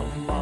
love.